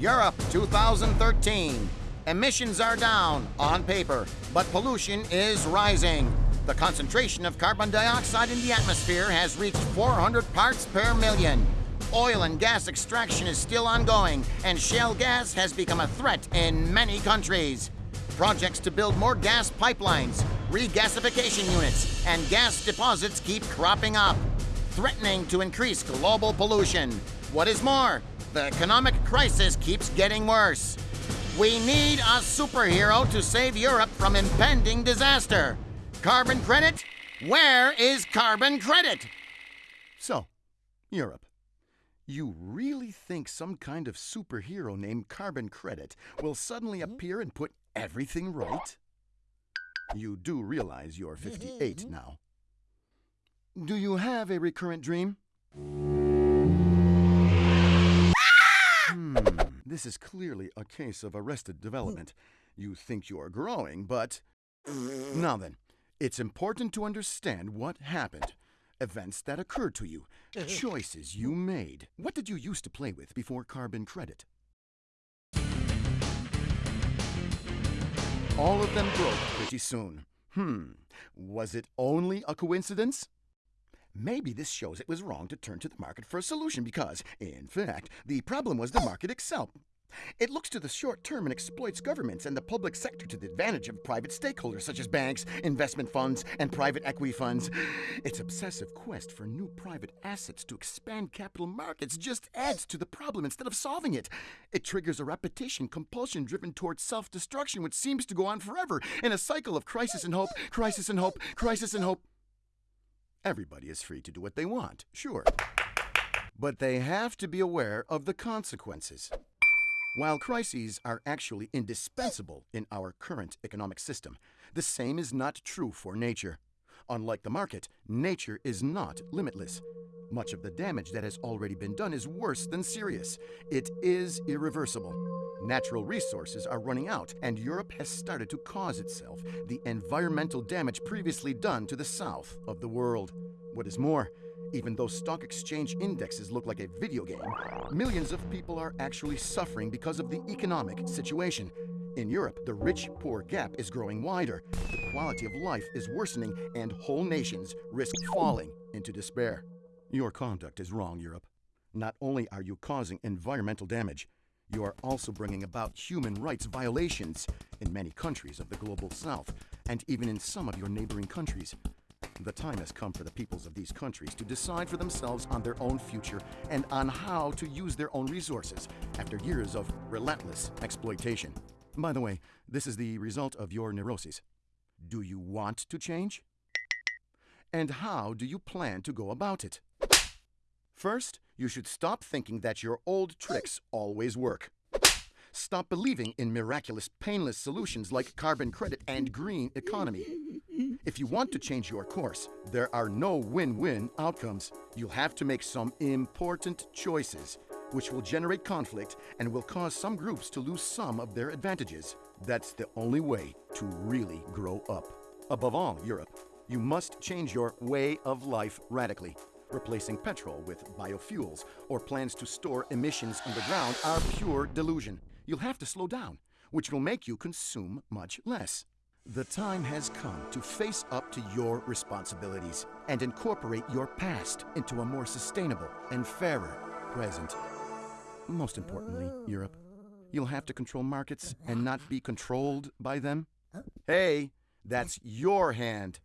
Europe 2013. Emissions are down on paper, but pollution is rising. The concentration of carbon dioxide in the atmosphere has reached 400 parts per million. Oil and gas extraction is still ongoing, and shale gas has become a threat in many countries. Projects to build more gas pipelines, regasification units, and gas deposits keep cropping up, threatening to increase global pollution. What is more, the economic crisis keeps getting worse. We need a superhero to save Europe from impending disaster. Carbon credit? Where is carbon credit? So, Europe. You really think some kind of superhero named Carbon Credit will suddenly hmm? appear and put everything right? You do realize you're 58 mm-hmm. now. Do you have a recurrent dream? This is clearly a case of arrested development. You think you are growing, but. Now then, it's important to understand what happened. Events that occurred to you, choices you made. What did you used to play with before carbon credit? All of them broke pretty soon. Hmm, was it only a coincidence? Maybe this shows it was wrong to turn to the market for a solution because, in fact, the problem was the market itself. It looks to the short term and exploits governments and the public sector to the advantage of private stakeholders such as banks, investment funds, and private equity funds. Its obsessive quest for new private assets to expand capital markets just adds to the problem instead of solving it. It triggers a repetition compulsion driven towards self destruction, which seems to go on forever in a cycle of crisis and hope, crisis and hope, crisis and hope. Everybody is free to do what they want, sure. But they have to be aware of the consequences. While crises are actually indispensable in our current economic system, the same is not true for nature. Unlike the market, nature is not limitless. Much of the damage that has already been done is worse than serious. It is irreversible. Natural resources are running out, and Europe has started to cause itself the environmental damage previously done to the south of the world. What is more, even though stock exchange indexes look like a video game, millions of people are actually suffering because of the economic situation. In Europe, the rich poor gap is growing wider, the quality of life is worsening, and whole nations risk falling into despair. Your conduct is wrong, Europe. Not only are you causing environmental damage, you are also bringing about human rights violations in many countries of the global south, and even in some of your neighboring countries. The time has come for the peoples of these countries to decide for themselves on their own future and on how to use their own resources after years of relentless exploitation. By the way, this is the result of your neuroses. Do you want to change? And how do you plan to go about it? First, you should stop thinking that your old tricks always work. Stop believing in miraculous, painless solutions like carbon credit and green economy. If you want to change your course, there are no win win outcomes. You'll have to make some important choices, which will generate conflict and will cause some groups to lose some of their advantages. That's the only way to really grow up. Above all, Europe, you must change your way of life radically. Replacing petrol with biofuels or plans to store emissions underground are pure delusion. You'll have to slow down, which will make you consume much less. The time has come to face up to your responsibilities and incorporate your past into a more sustainable and fairer present. Most importantly, Europe, you'll have to control markets and not be controlled by them. Hey, that's your hand.